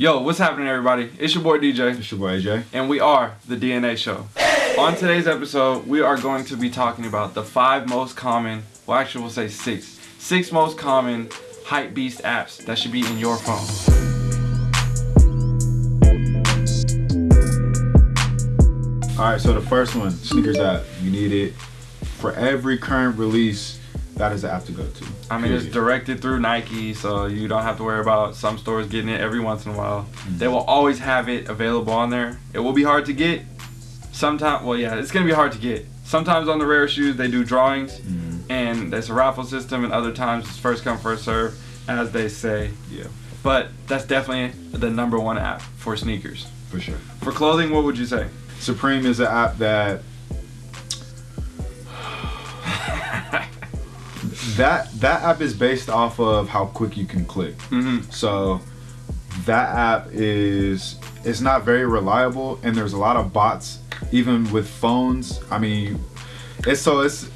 Yo, what's happening, everybody? It's your boy DJ, It's your boy AJ. and we are the DNA Show. On today's episode, we are going to be talking about the five most common, well, actually, we'll say six, six most common hype beast apps that should be in your phone. All right, so the first one, sneakers app. You need it for every current release. That is the app to go to. I mean, it's directed through Nike, so you don't have to worry about some stores getting it every once in a while. They will always have it available on there. It will be hard to get. Sometimes, well, yeah, it's gonna be hard to get. Sometimes on the rare shoes, they do drawings, Mhm. and there's a raffle system, and other times it's first come first serve, as they say. Yeah, But that's definitely the number one app for sneakers. for sure. For clothing, what would you say? Supreme is an app that that that app is based off of how quick you can click. Mm-hmm. So that app is it's not very reliable and there's a lot of bots even with phones. I mean it's so it's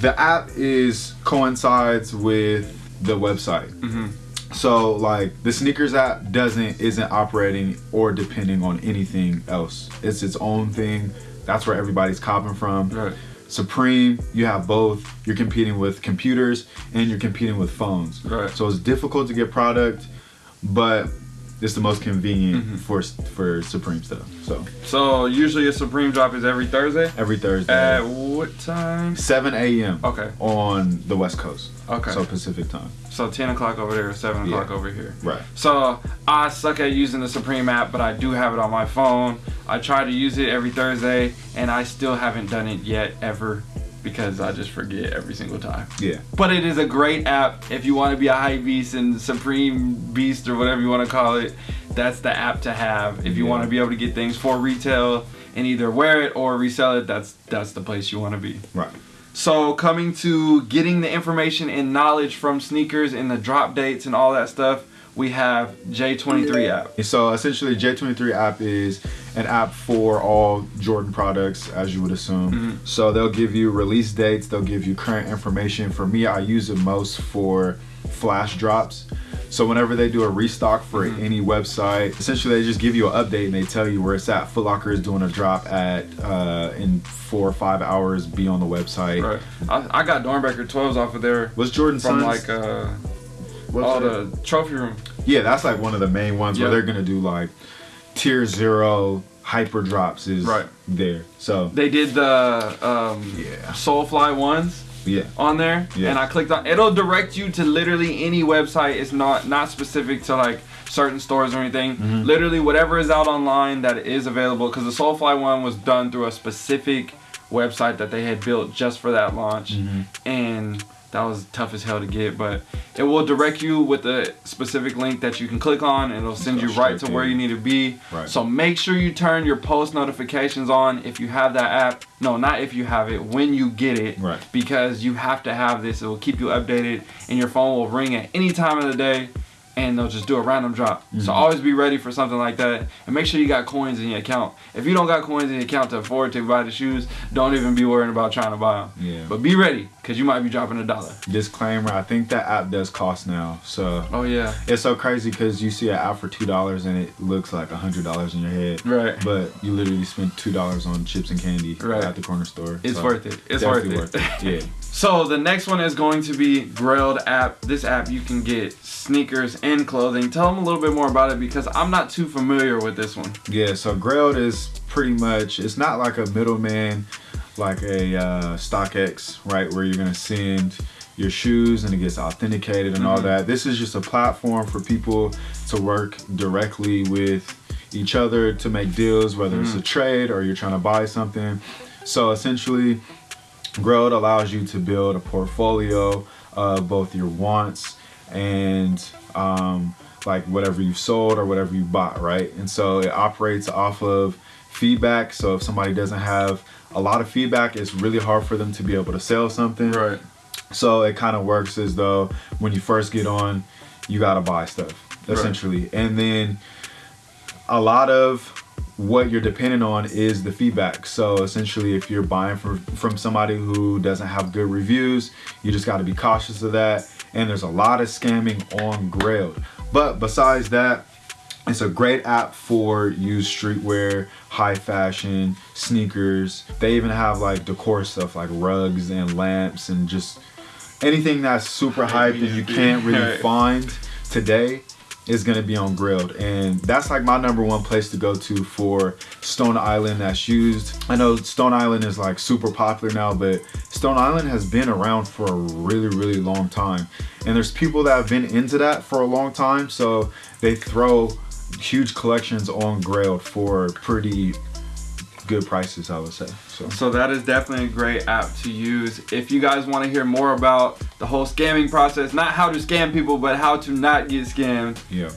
the app is coincides with the website. Mm-hmm. So like the sneakers app doesn't isn't operating or depending on anything else. It's its own thing. That's where everybody's copping from. Right. Supreme, you have both. You're competing with computers and you're competing with phones. Right. So it's difficult to get product, but it's the most convenient Mhm. for for Supreme stuff. So So usually a Supreme drop is every Thursday. every Thursday, At what time? 7 a.m. Okay. on the West Coast. Okay. So Pacific time. So 10 o'clock over there, 7 Yeah. o'clock over here. Right. So I suck at using the Supreme app, but I do have it on my phone. I try to use it every Thursday, and I still haven't done it yet ever because I just forget every single time. Yeah. But it is a great app if you want to be a hype beast and supreme beast or whatever you want to call it. That's the app to have if you Yeah. want to be able to get things for retail and either wear it or resell it. That's that's the place you want to be. Right. So coming to getting the information and knowledge from sneakers and the drop dates and all that stuff, we have J23 app. So essentially, J23 app is an app for all Jordan products, as you would assume. Mhm. So they'll give you release dates, they'll give you current information. For me, I use it most for flash drops. So whenever they do a restock for Mhm. any website, essentially they just give you an update and they tell you where it's at. Foot Locker is doing a drop at uh, in four or five hours. Be on the website. Right. I, I got Doernbecher 12s off of there What's Jordan from Sons? like uh? All the trophy room. Yeah, that's like one of the main ones Yeah. where they're gonna do like tier zero hyper drops is Right. there. So They did the um, Yeah. Solefly ones. yeah, on there Yeah. and I clicked on it'll direct you to literally any website it's not not specific to like certain stores or anything Mhm. literally whatever is out online that is available because the Solefly one was done through a specific website that they had built just for that launch Mhm. and that was tough as hell to get but it will direct you with a specific link that you can click on and it'll send you right to where you need to be Right. so make sure you turn your post notifications on if you have that app no not if you have it when you get it Right. because you have to have this. It will keep you updated, and your phone will ring at any time of the day, and they'll just do a random drop. So Mhm. always be ready for something like that, and make sure you got coins in your account. If you don't got coins in your account to afford to buy the shoes, don't even be worrying about trying to buy them. Yeah. But be ready, cause you might be dropping a dollar. disclaimer: I think that app does cost now. So Oh yeah, it's so crazy because you see an app for two dollars and it looks like a hundred dollars in your head. right. But you literally spent two dollars on chips and candy Right. at the corner store. It's So worth it. It's worth definitely it. Yeah. So the next one is going to be Grailed app. This app you can get sneakers and clothing. Tell them a little bit more about it because I'm not too familiar with this one. Yeah, so Grailed is pretty much it's not like a middleman like a uh, StockX, right, where you're gonna send your shoes and it gets authenticated and all Mhm. that. This is just a platform for people to work directly with each other to make deals, whether it's a trade or you're trying to buy something. So essentially, Grailed allows you to build a portfolio of both your wants and um, like whatever you've sold or whatever you bought, right? And so it operates off of feedback. So if somebody doesn't have a lot of feedback, it's really hard for them to be able to sell something. Right. So it kind of works as though when you first get on, you gotta buy stuff essentially, and then a lot of what you're dependent on is the feedback. So essentially, if you're buying from from somebody who doesn't have good reviews, you just got to be cautious of that. And there's a lot of scamming on Grailed. But besides that, it's a great app for used streetwear, high fashion, sneakers. They even have like decor stuff like rugs and lamps and just anything that's super hyped and you can't really find today is gonna be on Grailed, and that's like my number one place to go to for Stone Island that's used. I know Stone Island is like super popular now, but Stone Island has been around for a really, really long time, and there's people that have been into that for a long time, so they throw huge collections on Grailed for pretty good prices, I would say. So. so that is definitely a great app to use. If you guys want to hear more about the whole scamming process, not how to scam people, but how to not get scammed. Yeah.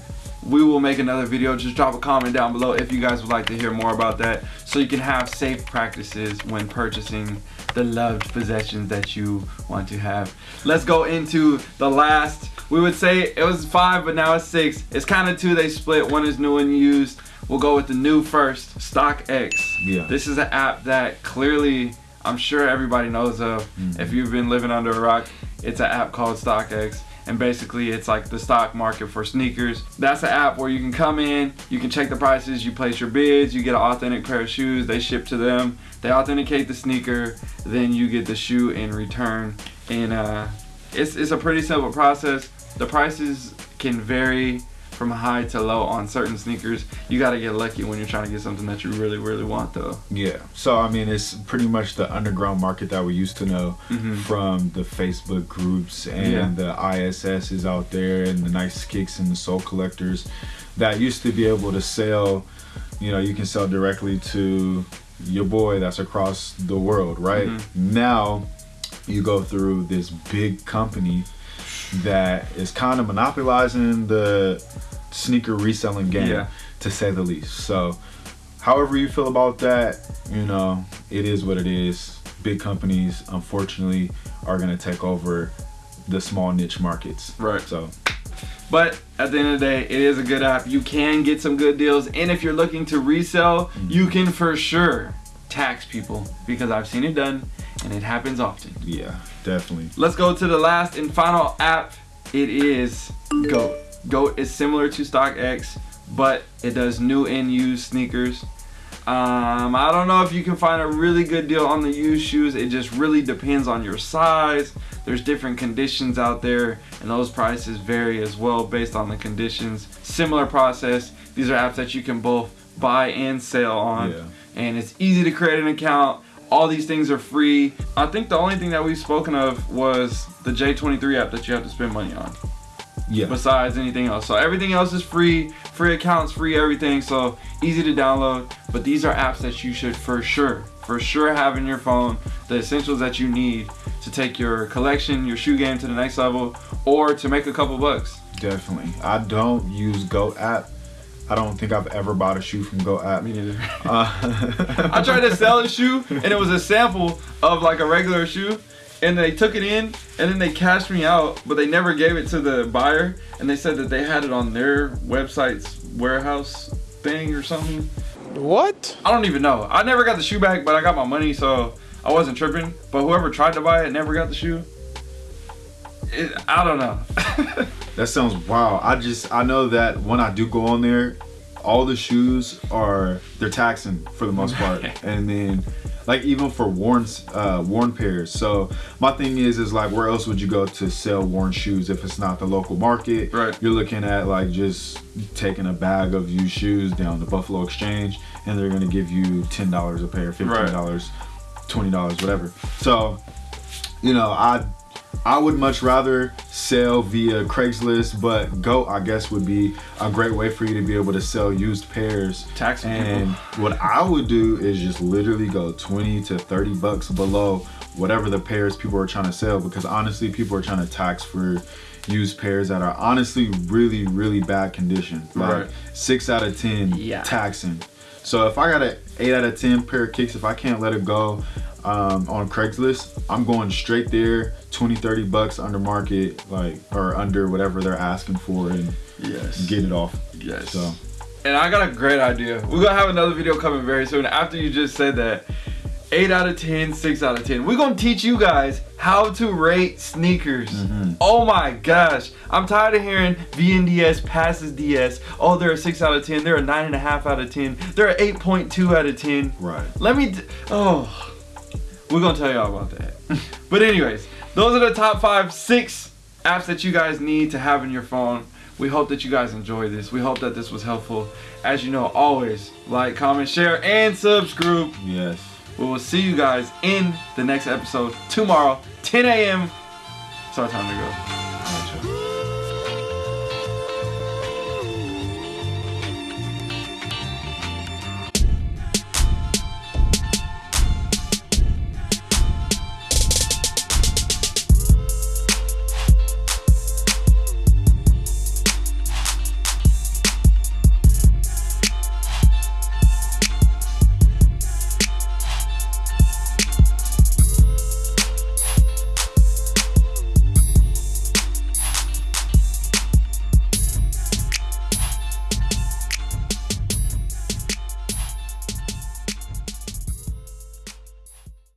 We will make another video. Just drop a comment down below if you guys would like to hear more about that so you can have safe practices when purchasing the loved possessions that you want to have. Let's go into the last. We would say it was five, but now it's six. It's kind of two. They split. One is new and used. We'll go with the new first, StockX. Yeah. This is an app that clearly I'm sure everybody knows of. Mhm. If you've been living under a rock, it's an app called StockX. And basically, it's like the stock market for sneakers. That's an app where you can come in, you can check the prices, you place your bids, you get an authentic pair of shoes, they ship to them, they authenticate the sneaker, then you get the shoe in return. And uh, it's, it's a pretty simple process. The prices can vary from high to low on certain sneakers. You gotta get lucky when you're trying to get something that you really, really want though. Yeah. So I mean, it's pretty much the underground market that we used to know Mhm. from the Facebook groups and Yeah. the ISS is out there and the nice kicks and the soul collectors that used to be able to sell. You know, you can sell directly to your boy that's across the world, right? Mhm. Now, you go through this big company that is kind of monopolizing the sneaker reselling game Yeah. to say the least. So, however you feel about that, you know, it is what it is. Big companies, unfortunately, are going to take over the small niche markets. Right. So, But at the end of the day, it is a good app. You can get some good deals. And if you're looking to resell, mm-hmm. you can for sure tax people because I've seen it done and it happens often. yeah, definitely. Let's go to the last and final app. It is GOAT. GOAT is similar to StockX, but it does new and used sneakers. Um, I don't know if you can find a really good deal on the used shoes. It just really depends on your size. There's different conditions out there, and those prices vary as well based on the conditions. Similar process. These are apps that you can both buy and sell on, Yeah. and it's easy to create an account. All these things are free. I think the only thing that we've spoken of was the J23 app that you have to spend money on Yeah. besides anything else. So everything else is free, free accounts, free everything. So easy to download. But these are apps that you should for sure, for sure have in your phone. The essentials that you need to take your collection, your shoe game to the next level, or to make a couple bucks. Definitely. I don't use GOAT app. I don't think I've ever bought a shoe from GOAT app. Me neither. Uh, I tried to sell a shoe and it was a sample of like a regular shoe. And they took it in and then they cashed me out, but they never gave it to the buyer. And they said that they had it on their website's warehouse thing or something. What? I don't even know. I never got the shoe back, but I got my money, so I wasn't tripping. But whoever tried to buy it never got the shoe. It, I don't know. That sounds wow. I just I know that when I do go on there, all the shoes are they're taxing for the most part, and then like even for worn uh, worn pairs. So my thing is is like where else would you go to sell worn shoes if it's not the local market? Right. You're looking at like just taking a bag of used shoes down to Buffalo Exchange, and they're gonna give you ten dollars a pair, fifteen dollars, twenty dollars, whatever. So you know I I would much rather sell via Craigslist, but Go I guess would be a great way for you to be able to sell used pairs. Taxing and people. what I would do is just literally go 20 to 30 bucks below whatever the pairs people are trying to sell because honestly people are trying to tax for used pairs that are honestly really really bad condition. Like Right. 6 out of 10 Yeah. taxing. So if I got an 8 out of 10 pair of kicks if I can't let it go um, on Craigslist, I'm going straight there, 20, 30 bucks under market, like or under whatever they're asking for, and Yes. get it off. Yes. So And I got a great idea. We're gonna have another video coming very soon. After you just said that, 8 out of 10, 6 out of 10. We're gonna teach you guys how to rate sneakers. Oh my gosh. I'm tired of hearing VNDS passes DS. Oh, they're a 6 out of 10. They're a 9.5 out of 10. They're a 8.2 out of 10. Right. Let me. Oh, we're gonna tell y'all about that. but anyways, those are the top five, six apps that you guys need to have in your phone. We hope that you guys enjoy this. We hope that this was helpful. As you know, always like, comment, share, and subscribe. Yes. We will see you guys in the next episode tomorrow, 10 a.m. It's our time to go.